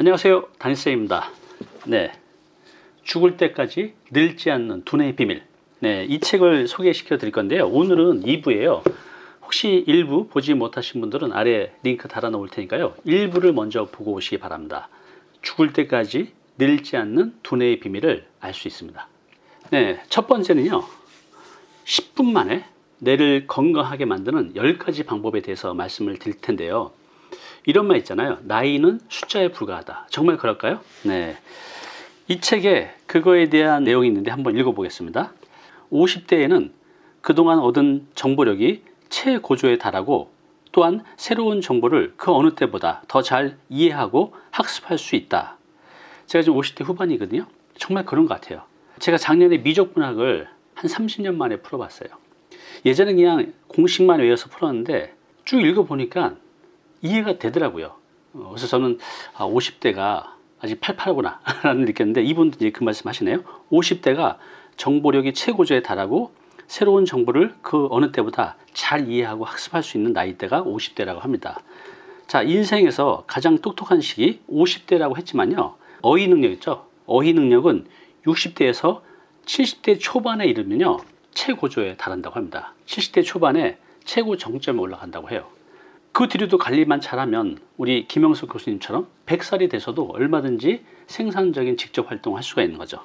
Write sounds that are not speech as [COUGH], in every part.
안녕하세요. 다니쌤입니다. 네. 죽을 때까지 늙지 않는 두뇌의 비밀. 네, 이 책을 소개시켜 드릴 건데요. 오늘은 2부예요. 혹시 1부 보지 못하신 분들은 아래 링크 달아 놓을 테니까요. 1부를 먼저 보고 오시기 바랍니다. 죽을 때까지 늙지 않는 두뇌의 비밀을 알 수 있습니다. 네, 첫 번째는요. 10분 만에 뇌를 건강하게 만드는 10가지 방법에 대해서 말씀을 드릴 텐데요 이런 말 있잖아요. 나이는 숫자에 불과하다. 정말 그럴까요? 네. 이 책에 그거에 대한 내용이 있는데 한번 읽어보겠습니다. 50대에는 그동안 얻은 정보력이 최고조에 달하고 또한 새로운 정보를 그 어느 때보다 더 잘 이해하고 학습할 수 있다. 제가 지금 50대 후반이거든요. 정말 그런 것 같아요. 제가 작년에 미적분학을 한 30년 만에 풀어봤어요. 예전에 그냥 공식만 외워서 풀었는데 쭉 읽어보니까 이해가 되더라고요. 어, 그래서 저는 아, 50대가 아직 팔팔하구나 [LAUGHS] 라는 느꼈는데 이분도 이제 그 말씀 하시네요. 50대가 정보력이 최고조에 달하고 새로운 정보를 그 어느 때보다 잘 이해하고 학습할 수 있는 나이대가 50대라고 합니다. 자, 인생에서 가장 똑똑한 시기 50대라고 했지만요. 어휘 능력 있죠? 어휘 능력은 60대에서 70대 초반에 이르면요. 최고조에 달한다고 합니다. 70대 초반에 최고 정점에 올라간다고 해요. 그 뒤로도 관리만 잘하면 우리 김영석 교수님처럼 100살이 돼서도 얼마든지 생산적인 직접 활동을 할 수가 있는 거죠.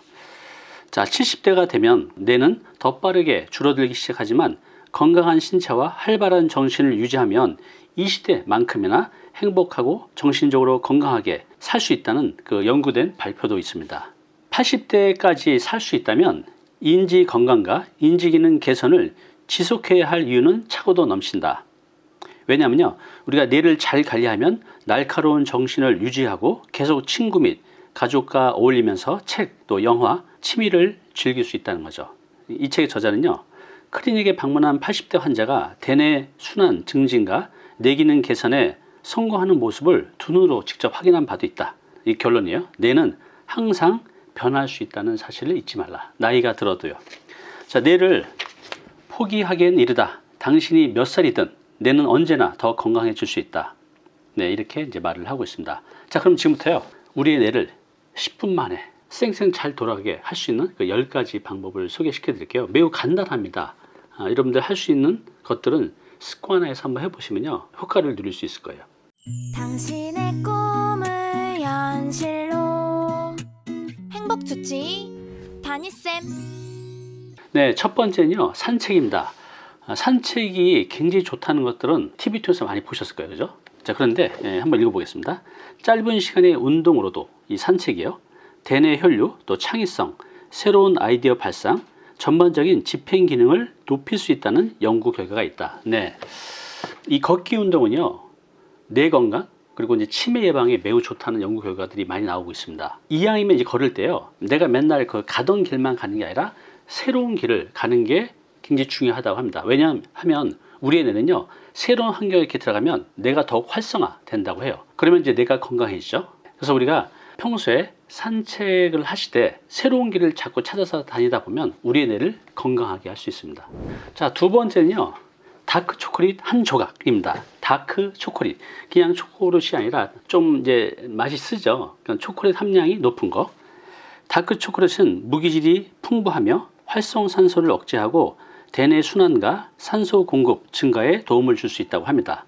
자, 70대가 되면 뇌는 더 빠르게 줄어들기 시작하지만 건강한 신체와 활발한 정신을 유지하면 이 시대만큼이나 행복하고 정신적으로 건강하게 살 수 있다는 그 연구된 발표도 있습니다. 80대까지 살 수 있다면 인지 건강과 인지 기능 개선을 지속해야 할 이유는 차고도 넘친다. 왜냐하면요 우리가 뇌를 잘 관리하면 날카로운 정신을 유지하고 계속 친구 및 가족과 어울리면서 책 또 영화 취미를 즐길 수 있다는 거죠. 이 책의 저자는요 클리닉에 방문한 80대 환자가 대뇌 순환 증진과 뇌 기능 개선에 성공하는 모습을 두 눈으로 직접 확인한 바도 있다. 이 결론이에요. 뇌는 항상 변할 수 있다는 사실을 잊지 말라. 나이가 들어도요. 자 뇌를 포기하기엔 이르다. 당신이 몇 살이든 뇌는 언제나 더 건강해질 수 있다. 네, 이렇게 이제 말을 하고 있습니다. 자, 그럼 지금부터요. 우리의 뇌를 10분 만에 쌩쌩 잘 돌아가게 할 수 있는 그 10가지 방법을 소개시켜 드릴게요. 매우 간단합니다. 아, 여러분들 할 수 있는 것들은 습관화해서 한번 해보시면요. 효과를 누릴 수 있을 거예요. 당신의 꿈을 현실로 행복 주치 다니쌤 네, 첫 번째는요. 산책입니다. 아, 산책이 굉장히 좋다는 것들은 TV 통해서 많이 보셨을 거예요. 그죠? 자, 그런데 예, 한번 읽어보겠습니다. 짧은 시간의 운동으로도 이 산책이요. 대뇌 혈류, 또 창의성, 새로운 아이디어 발상, 전반적인 집행 기능을 높일 수 있다는 연구 결과가 있다. 네. 이 걷기 운동은요. 뇌 건강, 그리고 이제 치매 예방에 매우 좋다는 연구 결과들이 많이 나오고 있습니다. 이왕이면 이제 걸을 때요. 내가 맨날 그 가던 길만 가는 게 아니라 새로운 길을 가는 게 굉장히 중요하다고 합니다. 왜냐하면 우리의 뇌는요 새로운 환경에 이렇게 들어가면 뇌가 더욱 활성화 된다고 해요. 그러면 이제 뇌가 건강해지죠. 그래서 우리가 평소에 산책을 하실 때 새로운 길을 자꾸 찾아서 다니다 보면 우리의 뇌를 건강하게 할 수 있습니다. 자, 두 번째는요. 다크 초콜릿 한 조각입니다. 다크 초콜릿. 그냥 초콜릿이 아니라 좀 이제 맛이 쓰죠. 그러니까 초콜릿 함량이 높은 거. 다크 초콜릿은 무기질이 풍부하며 활성산소를 억제하고 대뇌 순환과 산소 공급 증가에 도움을 줄 수 있다고 합니다.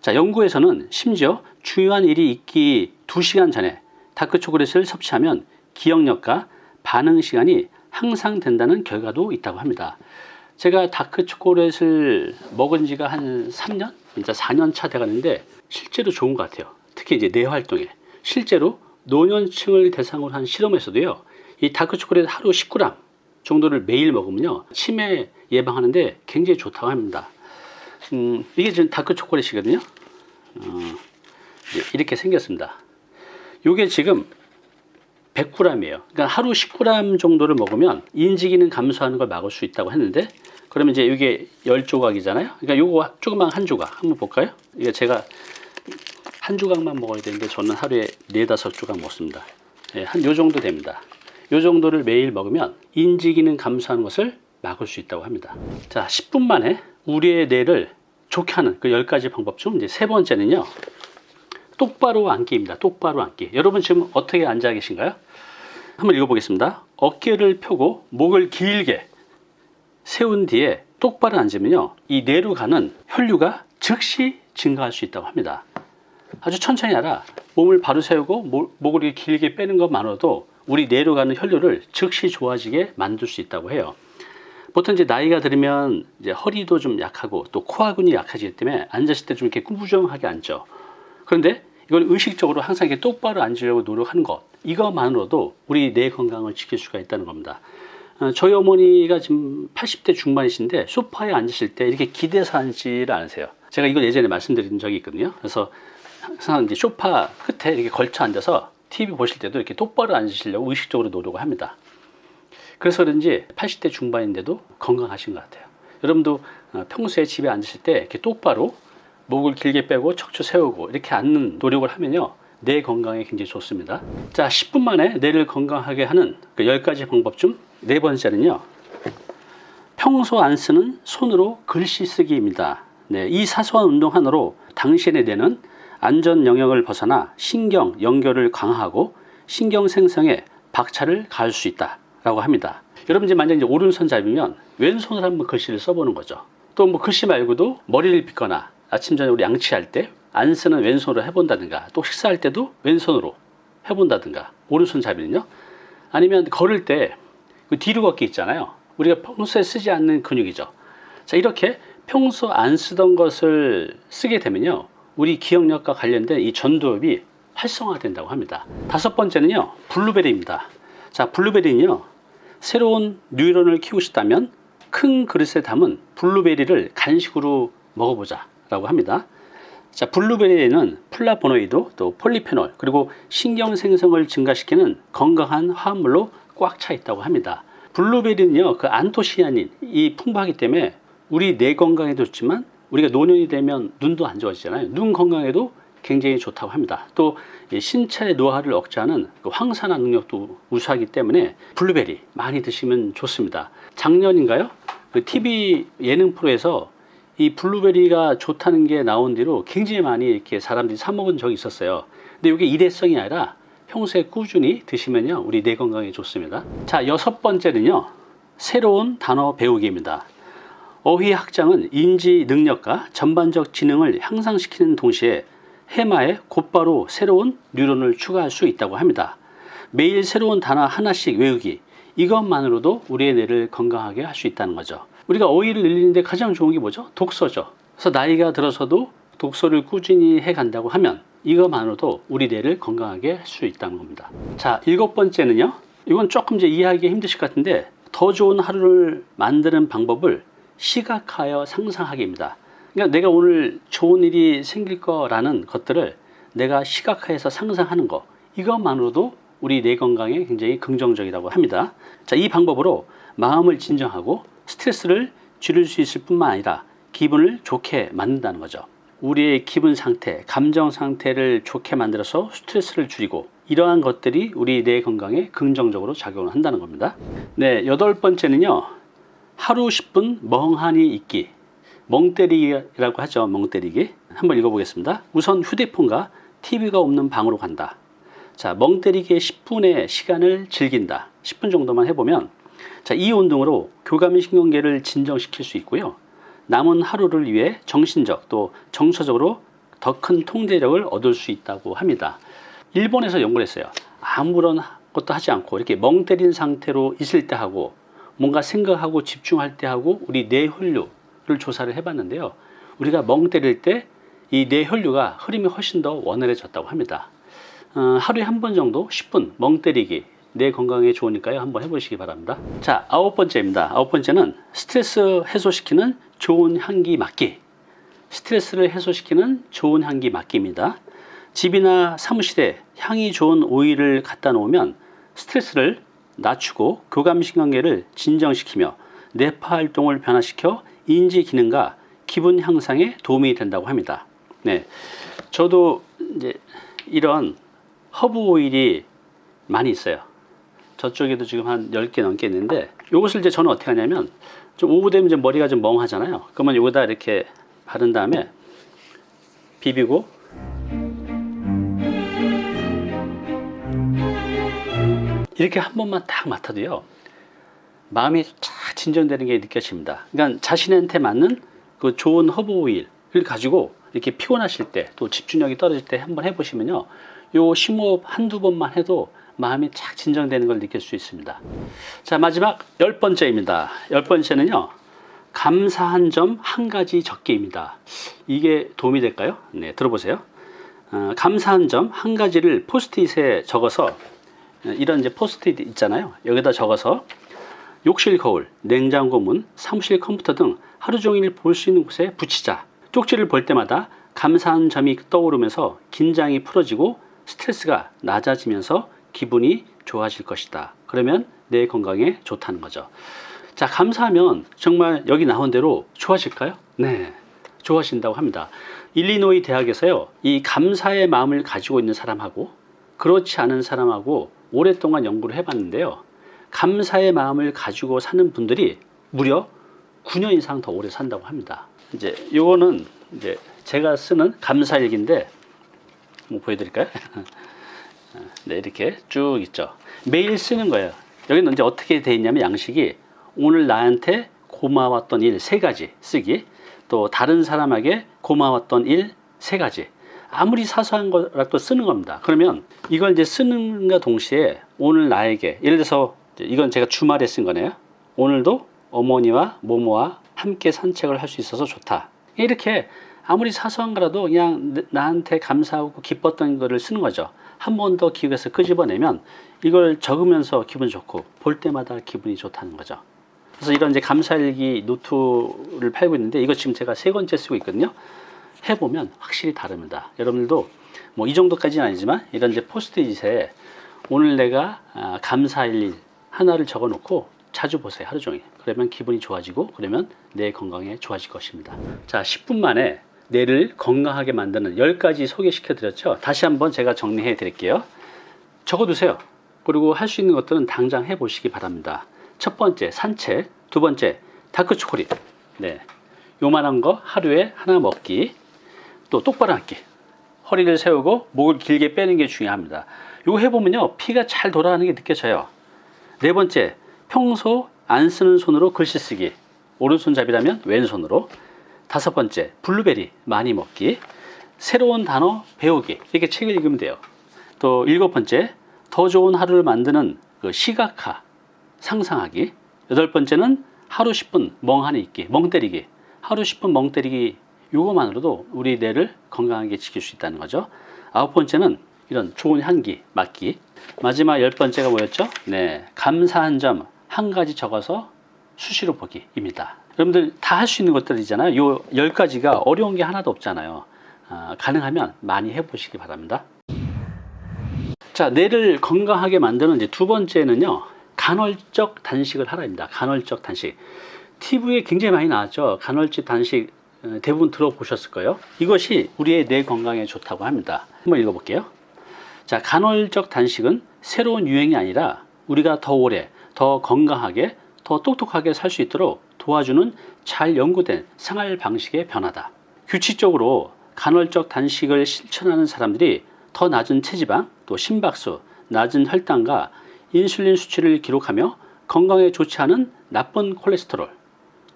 자, 연구에서는 심지어 중요한 일이 있기 2시간 전에 다크 초콜릿을 섭취하면 기억력과 반응 시간이 향상된다는 결과도 있다고 합니다. 제가 다크 초콜릿을 먹은 지가 한 3년? 진짜 4년 차 돼가는데 실제로 좋은 것 같아요. 특히 이제 뇌 활동에. 실제로 노년층을 대상으로 한 실험에서도요. 이 다크 초콜릿 하루 10g 정도를 매일 먹으면요. 치매 예방하는데 굉장히 좋다고 합니다. 음, 이게 지금 다크 초콜릿이거든요. 어, 이렇게 생겼습니다. 이게 지금 100g이에요. 그러니까 하루 10g 정도를 먹으면 인지 기능 감소하는 걸 막을 수 있다고 했는데 그러면 이제 이게 10조각이잖아요. 그러니까 요거 조금만 한 조각 한번 볼까요? 이게 제가 한 조각만 먹어야 되는데 저는 하루에 4, 5조각 먹습니다. 예, 한요 정도 됩니다. 요 정도를 매일 먹으면 인지 기능 감소하는 것을 막을 수 있다고 합니다. 자, 10분 만에 우리의 뇌를 좋게 하는 그 10가지 방법 중 이제 세 번째는요. 똑바로 앉기입니다. 똑바로 앉기. 여러분 지금 어떻게 앉아 계신가요? 한번 읽어보겠습니다. 어깨를 펴고 목을 길게 세운 뒤에 똑바로 앉으면요. 이 뇌로 가는 혈류가 즉시 증가할 수 있다고 합니다. 아주 천천히 하라. 몸을 바로 세우고 모- 목을 길게 빼는 것만으로도 우리 뇌로 가는 혈류를 즉시 좋아지게 만들 수 있다고 해요. 보통 이제 나이가 들면 이제 허리도 좀 약하고 또 코아근이 약해지기 때문에 앉았을 때 좀 이렇게 꾸부정하게 앉죠. 그런데 이걸 의식적으로 항상 이렇게 똑바로 앉으려고 노력하는 것 이것만으로도 우리 뇌 건강을 지킬 수가 있다는 겁니다. 어, 저희 어머니가 지금 80대 중반이신데 소파에 앉으실 때 이렇게 기대서 앉지를 않으세요. 제가 이걸 예전에 말씀드린 적이 있거든요. 그래서 항상 이제 소파 끝에 이렇게 걸쳐 앉아서 TV 보실 때도 이렇게 똑바로 앉으시려고 의식적으로 노력을 합니다. 그래서 그런지 80대 중반인데도 건강하신 것 같아요. 여러분도 어, 평소에 집에 앉으실 때 이렇게 똑바로 목을 길게 빼고 척추 세우고 이렇게 앉는 노력을 하면요. 뇌 건강에 굉장히 좋습니다. 자, 10분 만에 뇌를 건강하게 하는 그 10가지 방법 중 네 번째는요. 평소 안 쓰는 손으로 글씨 쓰기입니다. 네, 이 사소한 운동 하나로 당신의 뇌는 안전 영역을 벗어나 신경 연결을 강화하고 신경 생성에 박차를 가할 수 있다 라고 합니다. 여러분 이제 만약 이제 오른손 잡으면 왼손으로 한번 글씨를 써보는 거죠. 또 뭐 글씨 말고도 머리를 빗거나 아침 저녁 우리 양치할 때 안 쓰는 왼손으로 해본다든가 또 식사할 때도 왼손으로 해본다든가 오른손 잡이는요. 아니면 걸을 때 그 뒤로 걷기 있잖아요. 우리가 평소에 쓰지 않는 근육이죠. 자 이렇게 평소 안 쓰던 것을 쓰게 되면요. 우리 기억력과 관련된 이 전두엽이 활성화된다고 합니다. 다섯 번째는요. 블루베리입니다. 자 블루베리는요. 새로운 뉴런을 키우고 싶다면 큰 그릇에 담은 블루베리를 간식으로 먹어보자 라고 합니다. 자, 블루베리에는 플라보노이드, 또 폴리페놀, 그리고 신경 생성을 증가시키는 건강한 화합물로 꽉 차 있다고 합니다. 블루베리는요, 그 안토시아닌이 풍부하기 때문에 우리 뇌 건강에도 좋지만 우리가 노년이 되면 눈도 안 좋아지잖아요. 눈 건강에도 굉장히 좋다고 합니다. 또이 신체의 노화를 억제하는 그 항산화 능력도 우수하기 때문에 블루베리 많이 드시면 좋습니다. 작년인가요? 그 TV 예능 프로에서 이 블루베리가 좋다는 게 나온 뒤로 굉장히 많이 이렇게 사람들이 사 먹은 적이 있었어요. 근데 이게 일회성이 아니라 평소에 꾸준히 드시면요 우리 뇌 건강에 좋습니다. 자 여섯 번째는요 새로운 단어 배우기입니다. 어휘 학장은 인지 능력과 전반적 지능을 향상시키는 동시에 해마에 곧바로 새로운 뉴런을 추가할 수 있다고 합니다. 매일 새로운 단어 하나씩 외우기 이것만으로도 우리의 뇌를 건강하게 할 수 있다는 거죠. 우리가 어휘를 늘리는데 가장 좋은 게 뭐죠? 독서죠. 그래서 나이가 들어서도 독서를 꾸준히 해 간다고 하면 이것만으로도 우리 뇌를 건강하게 할 수 있다는 겁니다. 자, 일곱 번째는요. 이건 조금 이제 이해하기 힘드실 것 같은데 더 좋은 하루를 만드는 방법을 시각하여 상상하기입니다. 그러니까 내가 오늘 좋은 일이 생길 거라는 것들을 내가 시각화해서 상상하는 거 이것만으로도 우리 뇌 건강에 굉장히 긍정적이라고 합니다. 자, 이 방법으로 마음을 진정하고 스트레스를 줄일 수 있을 뿐만 아니라 기분을 좋게 만든다는 거죠. 우리의 기분 상태, 감정 상태를 좋게 만들어서 스트레스를 줄이고 이러한 것들이 우리 뇌 건강에 긍정적으로 작용을 한다는 겁니다. 네, 여덟 번째는요. 하루 10분 멍하니 있기. 멍때리기라고 하죠. 멍때리기. 한번 읽어보겠습니다. 우선 휴대폰과 TV가 없는 방으로 간다. 자, 멍때리기의 10분의 시간을 즐긴다. 10분 정도만 해보면 자, 이 운동으로 교감 신경계를 진정시킬 수 있고요. 남은 하루를 위해 정신적 또 정서적으로 더 큰 통제력을 얻을 수 있다고 합니다. 일본에서 연구를 했어요. 아무런 것도 하지 않고 이렇게 멍 때린 상태로 있을 때 하고 뭔가 생각하고 집중할 때 하고 우리 뇌혈류를 조사를 해봤는데요. 우리가 멍 때릴 때 이 뇌혈류가 흐름이 훨씬 더 원활해졌다고 합니다. 어, 하루에 한 번 정도 10분 멍 때리기 뇌 건강에 좋으니까요. 한번 해보시기 바랍니다. 자, 아홉 번째입니다. 아홉 번째는 스트레스 해소시키는 좋은 향기 맡기. 스트레스를 해소시키는 좋은 향기 맡기입니다. 집이나 사무실에 향이 좋은 오일을 갖다 놓으면 스트레스를 낮추고 교감신경계를 진정시키며 뇌파 활동을 변화시켜 인지 기능과 기분 향상에 도움이 된다고 합니다. 네, 저도 이제 이런 허브 오일이 많이 있어요. 저쪽에도 지금 한 10개 넘게 있는데 이것을 이제 저는 어떻게 하냐면 좀 오후 되면 이제 머리가 좀 멍하잖아요. 그러면 여기다 이렇게 바른 다음에 비비고 이렇게 한 번만 딱 맡아도요. 마음이 쫙 진정되는 게 느껴집니다. 그러니까 자신한테 맞는 그 좋은 허브 오일을 가지고 이렇게 피곤하실 때 또 집중력이 떨어질 때 한번 해보시면요. 요 심호흡 한두 번만 해도 마음이 쫙 진정되는 걸 느낄 수 있습니다. 자, 마지막 열 번째입니다. 열 번째는요. 감사한 점 한 가지 적기입니다. 이게 도움이 될까요? 네, 들어보세요. 어, 감사한 점 한 가지를 포스트잇에 적어서 어, 이런 이제 포스트잇 있잖아요. 여기다 적어서 욕실 거울, 냉장고 문, 사무실 컴퓨터 등 하루 종일 볼 수 있는 곳에 붙이자. 쪽지를 볼 때마다 감사한 점이 떠오르면서 긴장이 풀어지고 스트레스가 낮아지면서 기분이 좋아질 것이다. 그러면 내 건강에 좋다는 거죠. 자, 감사하면 정말 여기 나온 대로 좋아질까요? 네. 좋아진다고 합니다. 일리노이 대학에서요, 이 감사의 마음을 가지고 있는 사람하고 그렇지 않은 사람하고 오랫동안 연구를 해봤는데요. 감사의 마음을 가지고 사는 분들이 무려 9년 이상 더 오래 산다고 합니다. 이제 요거는 이제 제가 쓰는 감사일기인데 뭐 보여드릴까요? [LAUGHS] 네, 이렇게 쭉 있죠. 매일 쓰는 거예요. 여기는 이제 어떻게 돼 있냐면 양식이 오늘 나한테 고마웠던 일 세 가지 쓰기, 또 다른 사람에게 고마웠던 일 세 가지. 아무리 사소한 거라도 쓰는 겁니다. 그러면 이걸 이제 쓰는과 동시에 오늘 나에게 예를 들어서 이건 제가 주말에 쓴 거네요. 오늘도 어머니와 모모와 함께 산책을 할 수 있어서 좋다. 이렇게 아무리 사소한 거라도 그냥 나- 나한테 감사하고 기뻤던 거를 쓰는 거죠. 한 번 더 기억해서 끄집어내면 이걸 적으면서 기분 좋고 볼 때마다 기분이 좋다는 거죠. 그래서 이런 이제 감사일기 노트를 팔고 있는데 이거 지금 제가 세 번째 쓰고 있거든요. 해보면 확실히 다릅니다. 여러분들도 뭐 이 정도까지는 아니지만 이런 이제 포스트잇에 오늘 내가 아, 감사할 일 하나를 적어 놓고 자주 보세요. 하루 종일. 그러면 기분이 좋아지고 그러면 내 건강에 좋아질 것입니다. 자, 10분 만에 뇌를 건강하게 만드는 10가지 소개시켜 드렸죠. 다시 한번 제가 정리해 드릴게요. 적어 두세요. 그리고 할 수 있는 것들은 당장 해 보시기 바랍니다. 첫 번째, 산책. 두 번째, 다크 초콜릿. 네. 요만한 거 하루에 하나 먹기. 또 똑바로 앉기. 허리를 세우고 목을 길게 빼는 게 중요합니다. 이거 해보면요. 피가 잘 돌아가는 게 느껴져요. 네 번째, 평소 안 쓰는 손으로 글씨 쓰기. 오른손잡이라면 왼손으로. 다섯 번째, 블루베리 많이 먹기. 새로운 단어 배우기. 이렇게 책을 읽으면 돼요. 또 일곱 번째, 더 좋은 하루를 만드는 그 시각화, 상상하기. 여덟 번째는 하루 10분 멍하니 있기, 멍 때리기. 하루 10분 멍 때리기. 요거만으로도 우리 뇌를 건강하게 지킬 수 있다는 거죠. 아홉 번째는 이런 좋은 향기 맡기. 마지막 열 번째가 뭐였죠? 네, 감사한 점 한 가지 적어서 수시로 보기입니다. 여러분들 다 할 수 있는 것들이잖아요. 요 열 가지가 어려운 게 하나도 없잖아요. 아, 가능하면 많이 해보시기 바랍니다. 자, 뇌를 건강하게 만드는 이제 두 번째는요, 간헐적 단식을 하라입니다. 간헐적 단식. TV에 굉장히 많이 나왔죠. 간헐적 단식 어, 대부분 들어보셨을 거예요. 이것이 우리의 뇌 건강에 좋다고 합니다. 한번 읽어볼게요. 자, 간헐적 단식은 새로운 유행이 아니라 우리가 더 오래, 더 건강하게, 더 똑똑하게 살 수 있도록 도와주는 잘 연구된 생활 방식의 변화다. 규칙적으로 간헐적 단식을 실천하는 사람들이 더 낮은 체지방, 또 심박수, 낮은 혈당과 인슐린 수치를 기록하며 건강에 좋지 않은 나쁜 콜레스테롤,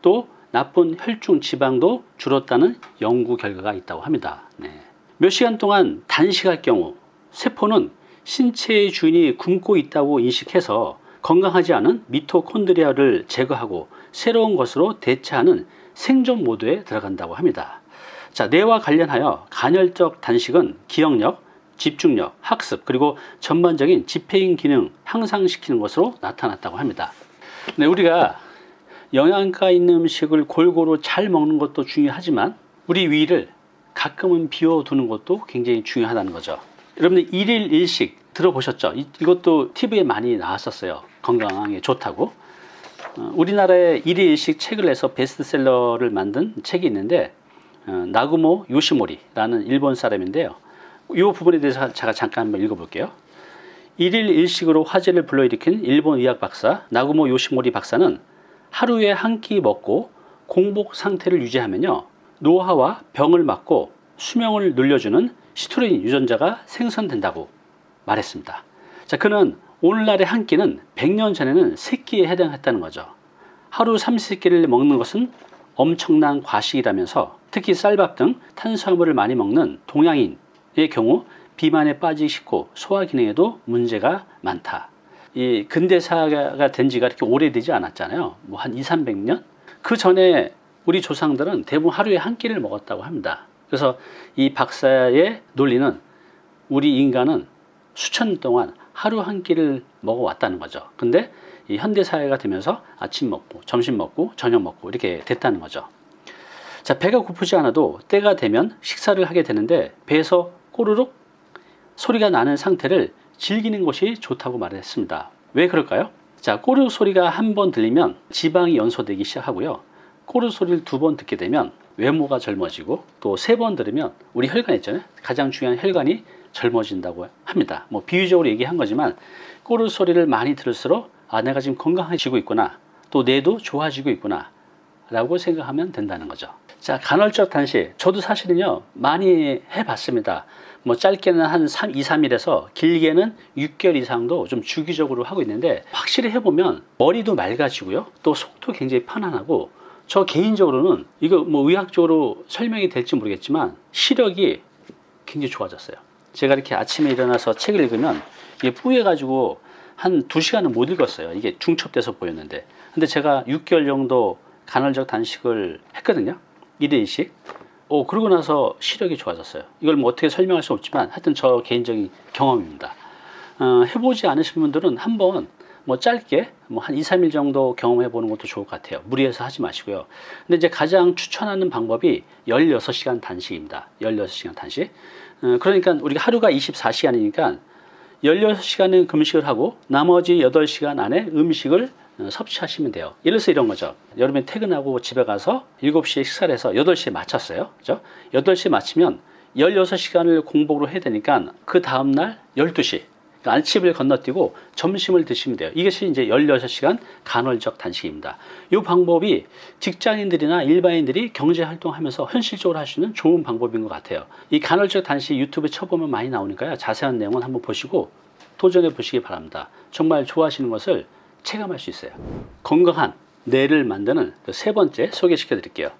또 나쁜 혈중 지방도 줄었다는 연구 결과가 있다고 합니다. 네. 몇 시간 동안 단식할 경우 세포는 신체의 주인이 굶고 있다고 인식해서 건강하지 않은 미토콘드리아를 제거하고 새로운 것으로 대체하는 생존 모드에 들어간다고 합니다. 자, 뇌와 관련하여 간헐적 단식은 기억력, 집중력, 학습, 그리고 전반적인 집행 기능 향상시키는 것으로 나타났다고 합니다. 네, 우리가 영양가 있는 음식을 골고루 잘 먹는 것도 중요하지만 우리 위를 가끔은 비워두는 것도 굉장히 중요하다는 거죠. 여러분들 일일 일식 들어보셨죠? 이, 이것도 TV에 많이 나왔었어요. 건강에 좋다고. 어, 우리나라에 일일 일식 책을 내서 베스트셀러를 만든 책이 있는데 어, 나구모 요시모리라는 일본 사람인데요. 이 부분에 대해서 제가 잠깐 한번 읽어볼게요. 일일 일식으로 화제를 불러일으킨 일본 의학 박사 나구모 요시모리 박사는 하루에 한 끼 먹고 공복 상태를 유지하면요 노화와 병을 막고 수명을 늘려주는 시트루인 유전자가 생성된다고 말했습니다. 자, 그는 오늘날의 한 끼는 100년 전에는 세 끼에 해당했다는 거죠. 하루 30끼를 먹는 것은 엄청난 과식이라면서 특히 쌀밥 등 탄수화물을 많이 먹는 동양인의 경우 비만에 빠지기 쉽고 소화 기능에도 문제가 많다. 이 근대사가 된 지가 이렇게 오래되지 않았잖아요. 뭐 한 2, 300년? 그 전에 우리 조상들은 대부분 하루에 한 끼를 먹었다고 합니다. 그래서 이 박사의 논리는 우리 인간은 수천 년 동안 하루 한 끼를 먹어왔다는 거죠. 근데 이 현대 사회가 되면서 아침 먹고 점심 먹고 저녁 먹고 이렇게 됐다는 거죠. 자, 배가 고프지 않아도 때가 되면 식사를 하게 되는데 배에서 꼬르륵 소리가 나는 상태를 즐기는 것이 좋다고 말했습니다. 왜 그럴까요? 자, 꼬르 소리가 한 번 들리면 지방이 연소되기 시작하고요. 꼬르 소리를 두 번 듣게 되면 외모가 젊어지고 또 세 번 들으면 우리 혈관 있잖아요. 가장 중요한 혈관이 젊어진다고 합니다. 뭐 비유적으로 얘기한 거지만 꼬르 소리를 많이 들을수록 아 내가 지금 건강해지고 있구나. 또 뇌도 좋아지고 있구나. 라고 생각하면 된다는 거죠. 자, 간헐적 단식. 저도 사실은요, 많이 해봤습니다. 뭐 짧게는 한 3, 2, 3일에서 길게는 6개월 이상도 좀 주기적으로 하고 있는데 확실히 해보면 머리도 맑아지고요. 또 속도 굉장히 편안하고 저 개인적으로는 이거 뭐 의학적으로 설명이 될지 모르겠지만 시력이 굉장히 좋아졌어요. 제가 이렇게 아침에 일어나서 책을 읽으면 이게 뿌여가지고 한 2시간은 못 읽었어요. 이게 중첩돼서 보였는데. 근데 제가 6개월 정도 간헐적 단식을 했거든요. 1일 2식. 오, 그러고 나서 시력이 좋아졌어요. 이걸 뭐 어떻게 설명할 수 없지만 하여튼 저 개인적인 경험입니다. 어, 해보지 않으신 분들은 한번 뭐 짧게 뭐 한 2, 3일 정도 경험해 보는 것도 좋을 것 같아요. 무리해서 하지 마시고요. 근데 이제 가장 추천하는 방법이 16시간 단식입니다. 16시간 단식. 어, 그러니까 우리가 하루가 24시간이니까 16시간은 금식을 하고 나머지 8시간 안에 음식을 어, 섭취하시면 돼요. 예를 들어서 이런 거죠. 여러분이 퇴근하고 집에 가서 7시에 식사를 해서 8시에 마쳤어요. 그죠? 8시에 마치면 16시간을 공복으로 해야 되니까 그 다음날 12시. 그러니까 아침을 건너뛰고 점심을 드시면 돼요. 이것이 이제 16시간 간헐적 단식입니다. 이 방법이 직장인들이나 일반인들이 경제 활동하면서 현실적으로 할 수 있는 좋은 방법인 것 같아요. 이 간헐적 단식 유튜브에 쳐보면 많이 나오니까요. 자세한 내용은 한번 보시고 도전해 보시기 바랍니다. 정말 좋아하시는 것을 체감할 수 있어요. 건강한 뇌를 만드는 그 세 번째 소개시켜 드릴게요.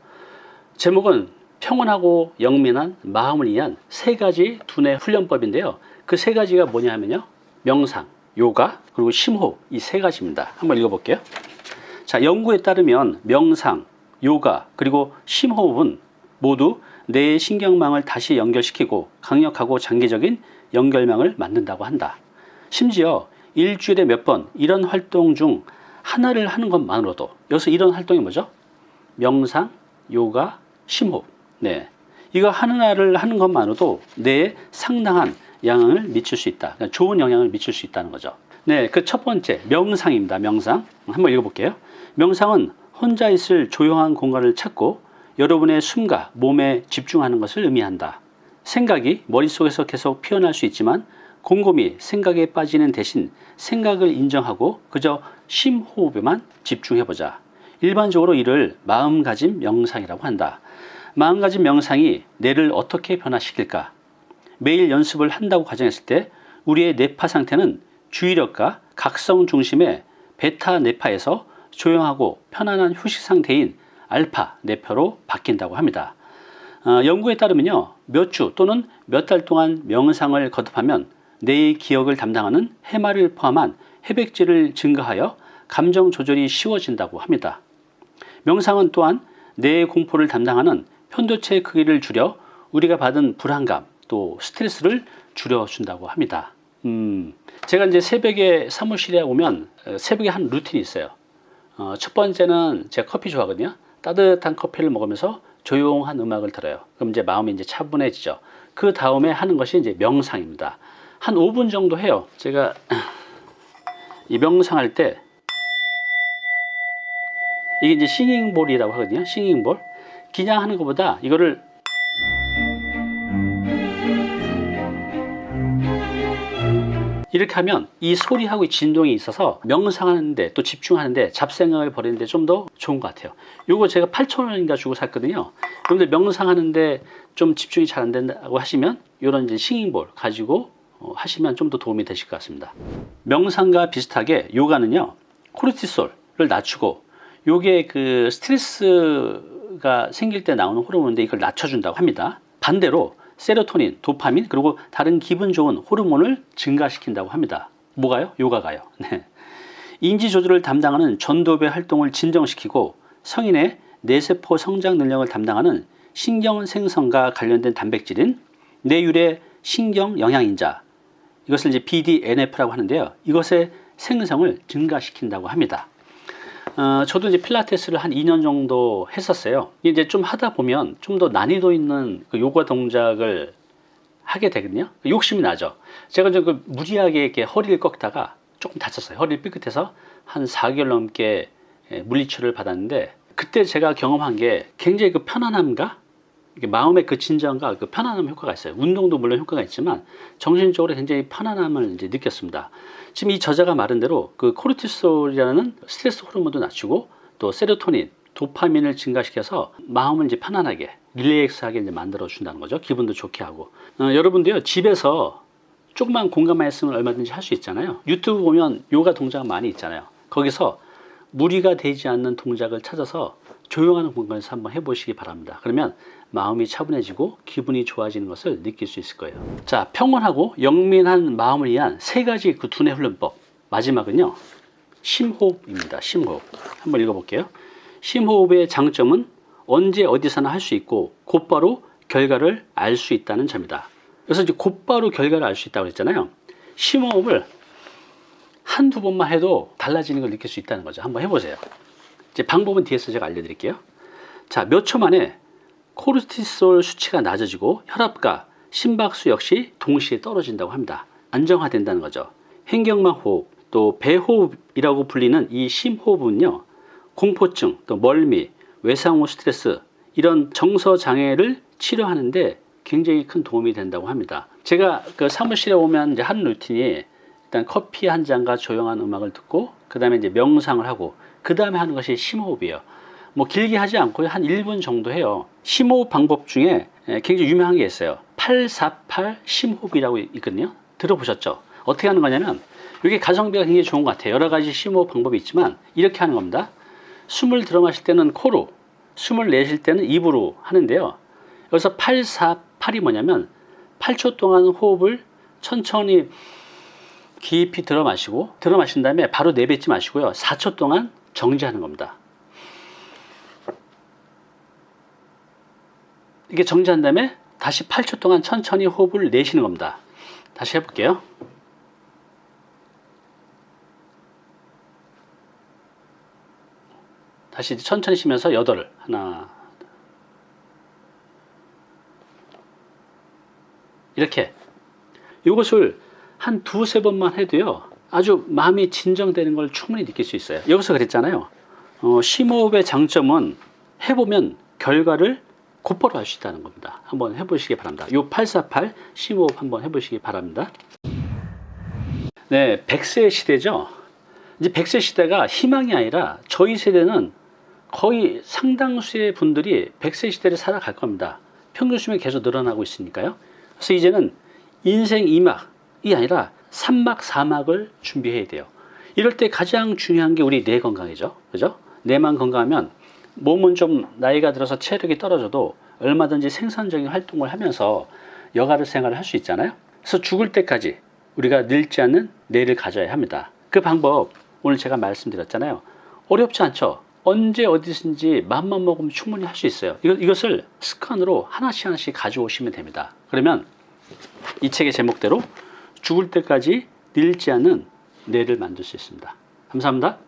제목은 평온하고 영민한 마음을 위한 세 가지 두뇌 훈련법인데요. 그 세 가지가 뭐냐 하면요. 명상, 요가, 그리고 심호흡 이 세 가지입니다. 한번 읽어볼게요. 자, 연구에 따르면 명상, 요가, 그리고 심호흡은 모두 뇌의 신경망을 다시 연결시키고 강력하고 장기적인 연결망을 만든다고 한다. 심지어 일주일에 몇 번 이런 활동 중 하나를 하는 것만으로도 여기서 이런 활동이 뭐죠? 명상, 요가, 심호흡. 네. 이거 하나를 하는 것만으로도 뇌에 상당한 영향을 미칠 수 있다. 그러니까 좋은 영향을 미칠 수 있다는 거죠. 네, 그 첫 번째 명상입니다. 명상. 한번 읽어볼게요. 명상은 혼자 있을 조용한 공간을 찾고 여러분의 숨과 몸에 집중하는 것을 의미한다. 생각이 머릿속에서 계속 피어날 수 있지만 곰곰이 생각에 빠지는 대신 생각을 인정하고 그저 심호흡에만 집중해보자. 일반적으로 이를 마음가짐 명상이라고 한다. 마음가짐 명상이 뇌를 어떻게 변화시킬까? 매일 연습을 한다고 가정했을 때 우리의 뇌파 상태는 주의력과 각성 중심의 베타 뇌파에서 조용하고 편안한 휴식 상태인 알파 뇌파로 바뀐다고 합니다. 어, 연구에 따르면요, 몇 주 또는 몇 달 동안 명상을 거듭하면 뇌의 기억을 담당하는 해마를 포함한 해백질을 증가하여 감정 조절이 쉬워진다고 합니다. 명상은 또한 뇌의 공포를 담당하는 편도체 크기를 줄여 우리가 받은 불안감 또 스트레스를 줄여준다고 합니다. 음, 제가 이제 새벽에 사무실에 오면 어, 새벽에 한 루틴이 있어요. 어, 첫 번째는 제가 커피 좋아하거든요. 따뜻한 커피를 먹으면서 조용한 음악을 들어요. 그럼 이제 마음이 이제 차분해지죠. 그 다음에 하는 것이 이제 명상입니다. 한 5분 정도 해요. 제가 이 명상 할 때 이게 이제 싱잉볼이라고 하거든요. 싱잉볼. 그냥 하는 것보다 이거를 이렇게 하면 이 소리하고 이 진동이 있어서 명상하는데 또 집중하는데 잡생각을 버리는데 좀 더 좋은 것 같아요. 요거 제가 8,000원인가 주고 샀거든요. 여러분들 명상하는데 좀 집중이 잘 안 된다고 하시면 이런 싱잉볼 가지고 어, 하시면 좀 더 도움이 되실 것 같습니다. 명상과 비슷하게 요가는요 코르티솔을 낮추고 요게 그 스트레스가 생길 때 나오는 호르몬인데 이걸 낮춰준다고 합니다. 반대로 세로토닌, 도파민 그리고 다른 기분 좋은 호르몬을 증가시킨다고 합니다. 뭐가요? 요가가요. [LAUGHS] 네. 인지 조절을 담당하는 전두엽의 활동을 진정시키고 성인의 뇌세포 성장 능력을 담당하는 신경 생성과 관련된 단백질인 뇌율의 신경 영양인자 이것을 이제 BDNF라고 하는데요. 이것의 생성을 증가시킨다고 합니다. 어, 저도 이제 필라테스를 한 2년 정도 했었어요. 이제 좀 하다 보면 좀 더 난이도 있는 그 요가 동작을 하게 되거든요. 욕심이 나죠. 제가 좀그 무리하게 이렇게 허리를 꺾다가 조금 다쳤어요. 허리를 삐끗해서 한 4개월 넘게 예, 물리치료를 받았는데 그때 제가 경험한 게 굉장히 그 편안함과 마음의 그 진정과 그 편안함 효과가 있어요. 운동도 물론 효과가 있지만 정신적으로 굉장히 편안함을 이제 느꼈습니다. 지금 이 저자가 말한 대로 그 코르티솔이라는 스트레스 호르몬도 낮추고 또 세로토닌, 도파민을 증가시켜서 마음을 이제 편안하게 릴렉스하게 이제 만들어 준다는 거죠. 기분도 좋게 하고 어, 여러분도요 집에서 조그만 공간 말씀을 얼마든지 할 수 있잖아요. 유튜브 보면 요가 동작 많이 있잖아요. 거기서 무리가 되지 않는 동작을 찾아서 조용한 공간에서 한번 해보시기 바랍니다. 그러면 마음이 차분해지고 기분이 좋아지는 것을 느낄 수 있을 거예요. 자, 평온하고 영민한 마음을 위한 세 가지 그 두뇌 훈련법. 마지막은요, 심호흡입니다. 심호흡. 한번 읽어볼게요. 심호흡의 장점은 언제 어디서나 할 수 있고 곧바로 결과를 알 수 있다는 점이다. 그래서 이제 곧바로 결과를 알 수 있다고 했잖아요. 심호흡을 한두 번만 해도 달라지는 걸 느낄 수 있다는 거죠. 한번 해보세요. 이제 방법은 뒤에서 제가 알려드릴게요. 자, 몇 초 만에 코르티솔 수치가 낮아지고 혈압과 심박수 역시 동시에 떨어진다고 합니다. 안정화된다는 거죠. 횡격막 호흡, 또 배호흡이라고 불리는 이 심호흡은요, 공포증, 또 멀미, 외상후 스트레스 이런 정서 장애를 치료하는데 굉장히 큰 도움이 된다고 합니다. 제가 그 사무실에 오면 이제 하는 루틴이 일단 커피 한 잔과 조용한 음악을 듣고 그 다음에 이제 명상을 하고 그 다음에 하는 것이 심호흡이에요. 뭐 길게 하지 않고 한 1분 정도 해요. 심호흡 방법 중에 예, 굉장히 유명한 게 있어요. 848 심호흡이라고 있거든요. 들어보셨죠? 어떻게 하는 거냐면 이게 가성비가 굉장히 좋은 것 같아요. 여러 가지 심호흡 방법이 있지만 이렇게 하는 겁니다. 숨을 들어 마실 때는 코로, 숨을 내쉴 때는 입으로 하는데요. 여기서 848이 뭐냐면 8초 동안 호흡을 천천히 깊이 들어 마시고 들어 마신 다음에 바로 내뱉지 마시고요. 4초 동안 정지하는 겁니다. 이게 정지한 다음에 다시 8초 동안 천천히 호흡을 내쉬는 겁니다. 다시 해볼게요. 다시 천천히 쉬면서 여덟을 하나 이렇게 이것을 한 두세 번만 해도요 아주 마음이 진정되는 걸 충분히 느낄 수 있어요 여기서 그랬잖아요 어, 심호흡의 장점은 해보면 결과를 곧바로 알수 있다는 겁니다 한번 해보시기 바랍니다 요 848 심호흡 한번 해보시기 바랍니다 네 100세 시대죠 이제 100세 시대가 희망이 아니라 저희 세대는 거의 상당수의 분들이 100세 시대를 살아갈 겁니다. 평균 수명이 계속 늘어나고 있으니까요. 그래서 이제는 인생 2막이 아니라 3막, 4막을 준비해야 돼요. 이럴 때 가장 중요한 게 우리 뇌 건강이죠. 그죠? 뇌만 건강하면 몸은 좀 나이가 들어서 체력이 떨어져도 얼마든지 생산적인 활동을 하면서 여가를 생활을 할 수 있잖아요. 그래서 죽을 때까지 우리가 늙지 않는 뇌를 가져야 합니다. 그 방법 오늘 제가 말씀드렸잖아요. 어렵지 않죠? 언제 어디든지 마음만 먹으면 충분히 할 수 있어요. 이것, 이것을 습관으로 하나씩 하나씩 가져오시면 됩니다. 그러면 이 책의 제목대로 죽을 때까지 늙지 않는 뇌를 만들 수 있습니다. 감사합니다.